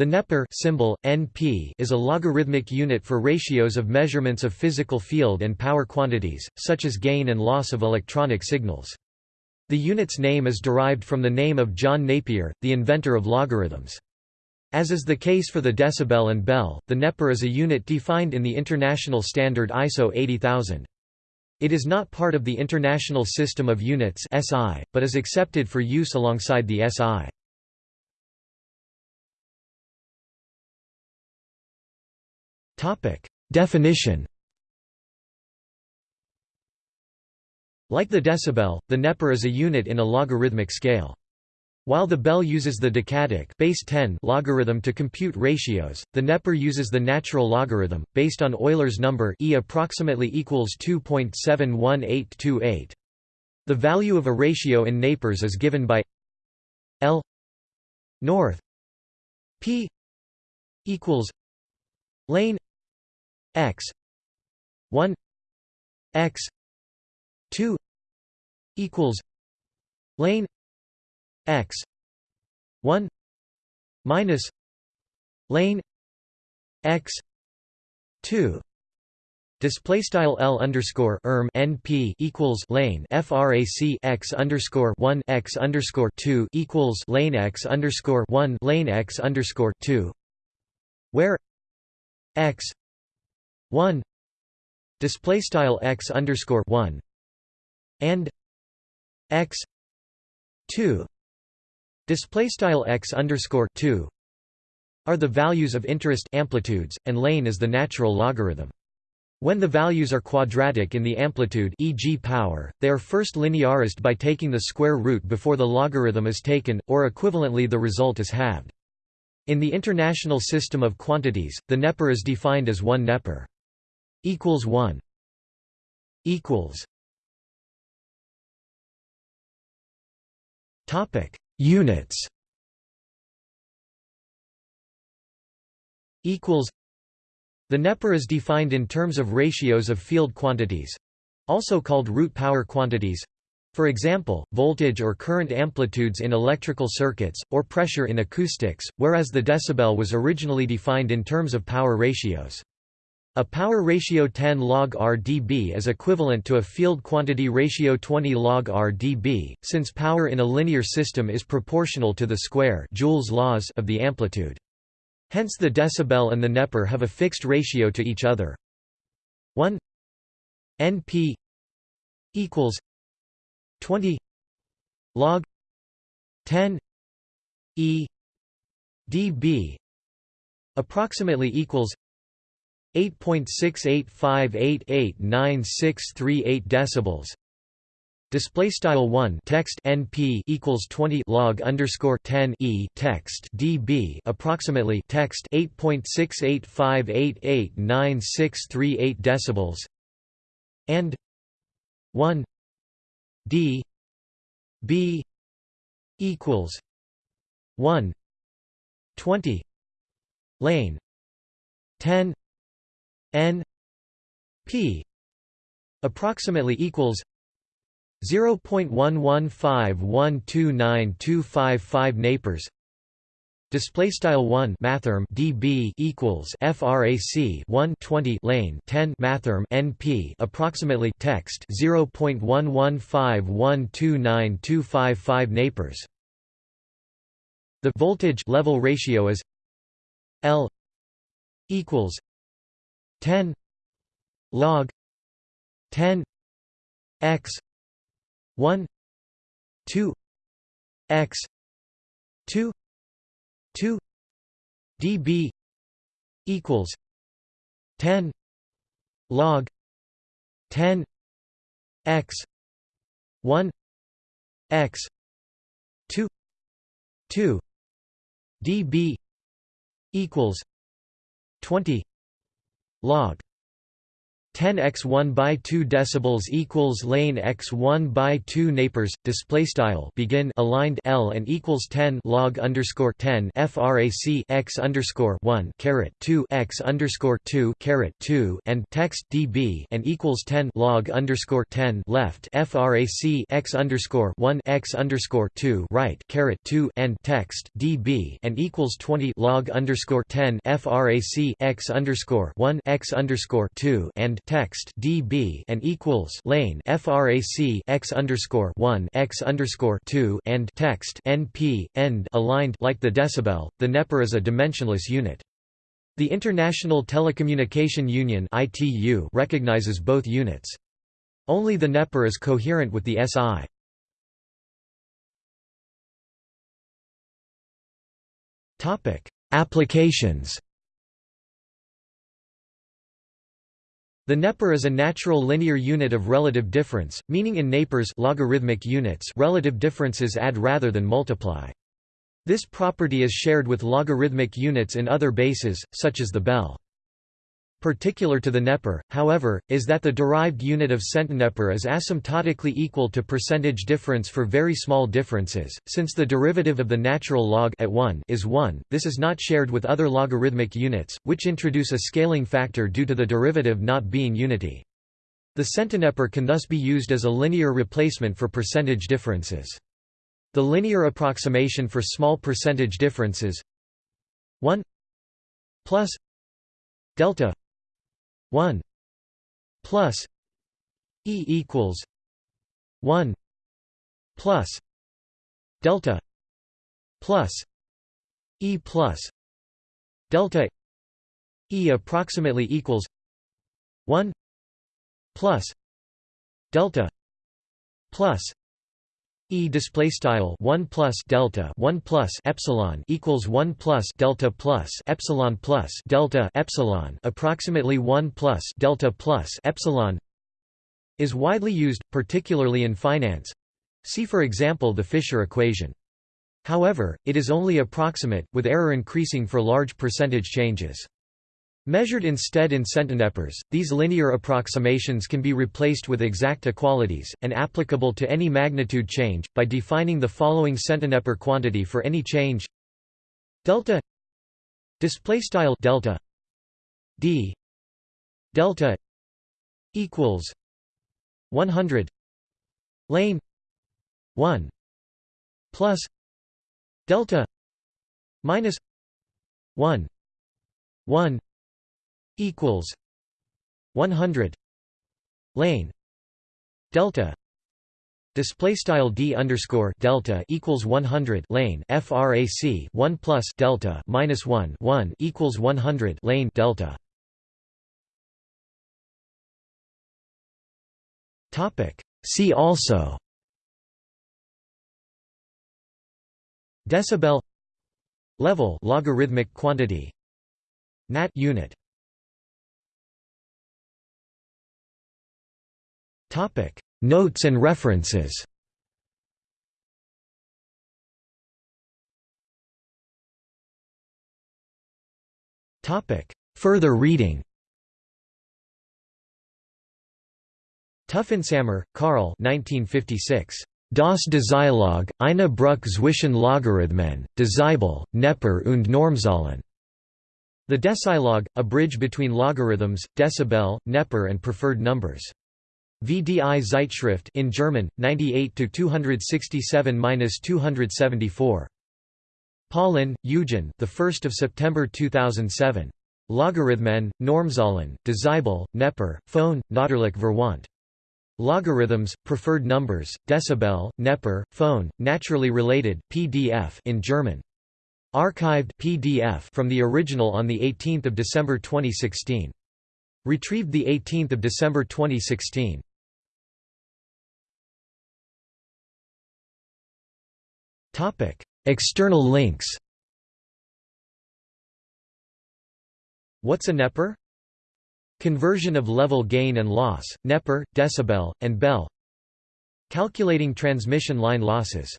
The Neper symbol, NP, is a logarithmic unit for ratios of measurements of physical field and power quantities, such as gain and loss of electronic signals. The unit's name is derived from the name of John Napier, the inventor of logarithms. As is the case for the decibel and bel, the Neper is a unit defined in the international standard ISO 80000. It is not part of the International System of Units (SI), but is accepted for use alongside the SI. Definition Like the decibel, the neper is a unit in a logarithmic scale. While the bel uses the decadic base 10 logarithm to compute ratios, the neper uses the natural logarithm, based on Euler's number e approximately equals 2.71828. The value of a ratio in Nepers is given by L north p equals lane x. 1 x. 2 equals lane x. 1 minus lane x. 2 Display style L underscore erm NP equals lane FRAC x underscore one x underscore two equals lane x underscore one lane x underscore two where x 1 display style x underscore 1 and x 2 display style x underscore 2 are the values of interest amplitudes and lane is the natural logarithm when the values are quadratic in the amplitude e.g. power, they are first linearized by taking the square root before the logarithm is taken, or equivalently the result is halved. In the International System of Quantities, the Neper is defined as 1 Neper equals 1 equals topic units equals the Neper is defined in terms of ratios of field quantities also called root power quantities for example, voltage or current amplitudes in electrical circuits, or pressure in acoustics, whereas the decibel was originally defined in terms of power ratios. A power ratio 10 log R dB is equivalent to a field quantity ratio 20 log R dB, since power in a linear system is proportional to the square Joule's laws of the amplitude. Hence the decibel and the Neper have a fixed ratio to each other. 1 NP equals 20 log 10 E dB approximately equals 8.6858899638 decibels. Display style one text NP equals 20 log underscore 10 e text dB approximately text 8.6858899638 decibels and 1 d b equals 1 20 lane 10 n p approximately equals 0.115129255 nepers. Display style 1 mathrm dB equals frac 1 20 lane 10 mathrm NP approximately text 0.115129255 nepers. The voltage level ratio is L equals 10 log 10 x 1 2 x 2 2 dB equals 10 log 10 x 1 x 2 2 dB equals 20 log 10 x 1 by 2 decibels equals lane x 1 by 2 nepers display style begin aligned L and equals 10 log underscore 10 frac x underscore 1 caret 2 x underscore 2 caret 2 and text dB and equals 10 log underscore 10 left frac x underscore 1 x underscore 2 right caret 2 and text dB and equals 20 log underscore 10 frac x underscore 1 x underscore 2 and text dB and equals lane frac x underscore 1 x underscore 2 and text np end aligned like the decibel. The neper is a dimensionless unit. The International Telecommunication Union (ITU) recognizes both units. Only the neper is coherent with the SI. Topic: Applications. The neper is a natural linear unit of relative difference, meaning in nepers logarithmic units relative differences add rather than multiply. This property is shared with logarithmic units in other bases, such as the bel. Particular to the neper, however, is that the derived unit of centineper is asymptotically equal to percentage difference for very small differences. Since the derivative of the natural log at 1 is 1, this is not shared with other logarithmic units, which introduce a scaling factor due to the derivative not being unity. The centineper can thus be used as a linear replacement for percentage differences. The linear approximation for small percentage differences 1 plus delta 1 plus E equals 1 plus delta plus E plus delta E approximately equals 1 plus delta plus E display style 1 plus delta 1 plus epsilon equals 1 plus delta plus epsilon plus delta epsilon approximately 1 plus delta plus epsilon is widely used particularly in finance. See for example the Fisher equation. However it is only approximate with error increasing for large percentage changes Measured instead in centinepers, these linear approximations can be replaced with exact equalities, and applicable to any magnitude change, by defining the following centineper quantity for any change. Delta displaystyle delta d delta equals 100 lane 1 plus delta minus 1 1 equals 100 lane delta display style d underscore delta equals 100 lane frac 1 plus delta minus 1 1 equals 100 lane delta. Topic. See also decibel level logarithmic quantity nat unit Topic: Notes and references. Topic: Further reading. Tuffentsammer, Karl 1956. Das Decilog, eine Bruch zwischen Logarithmen, Decibel, Neper und Normzahlen. The Decilog, a bridge between logarithms, decibel, Neper and preferred numbers. VDI Zeitschrift in German 98 to 267-274 Paulin, Eugen the 1st of September 2007 Logarithmen Normzahlen Decibel Neper Phone Natürlich Verwandt Logarithms Preferred Numbers Decibel Neper Phone Naturally Related PDF in German. Archived PDF from the original on the 18th of December 2016 Retrieved the 18th of December 2016 External links. What's a neper? Conversion of level gain and loss, neper, decibel, and bel Calculating transmission line losses